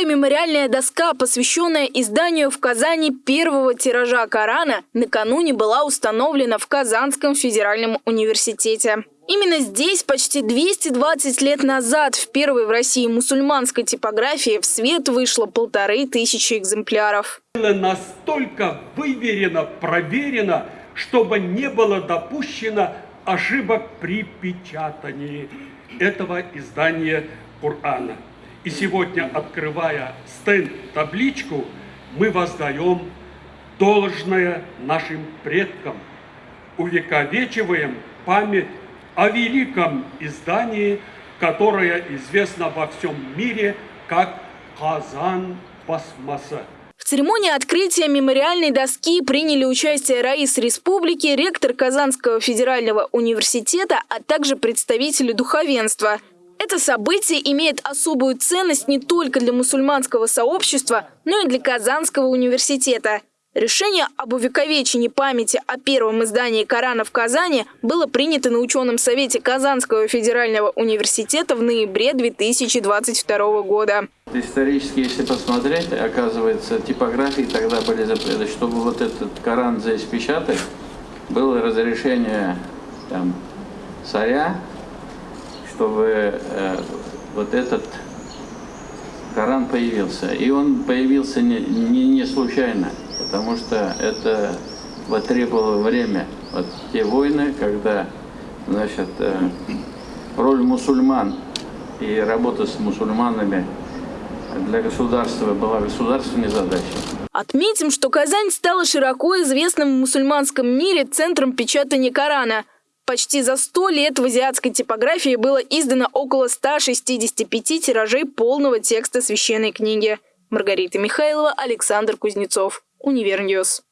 Новая мемориальная доска, посвященная изданию в Казани первого тиража Корана, накануне была установлена в Казанском федеральном университете. Именно здесь почти 220 лет назад в первой в России мусульманской типографии в свет вышло полторы тысячи экземпляров. Настолько выверено, проверено, чтобы не было допущено ошибок при печатании этого издания Корана. И сегодня, открывая стенд-табличку, мы воздаем должное нашим предкам, увековечиваем память о великом издании, которое известно во всем мире как «Казан Басмаса». В церемонии открытия мемориальной доски приняли участие Раис Республики, ректор Казанского федерального университета, а также представители духовенства. Это событие имеет особую ценность не только для мусульманского сообщества, но и для Казанского университета. Решение об увековечении памяти о первом издании Корана в Казани было принято на ученом совете Казанского федерального университета в ноябре 2022 года. Исторически, если посмотреть, оказывается, типографии тогда были запреты. Чтобы вот этот Коран здесь печатать, было разрешение там, царя, чтобы э, вот этот Коран появился. И он появился не, не, не случайно потому что это потребовало время. Вот те войны, когда значит, э, роль мусульман и работа с мусульманами для государства была государственной задачей. Отметим, что Казань стала широко известным в мусульманском мире центром печатания Корана. Почти за сто лет в азиатской типографии было издано около 165 тиражей полного текста священной книги. Маргарита Михайлова, Александр Кузнецов. Univer News.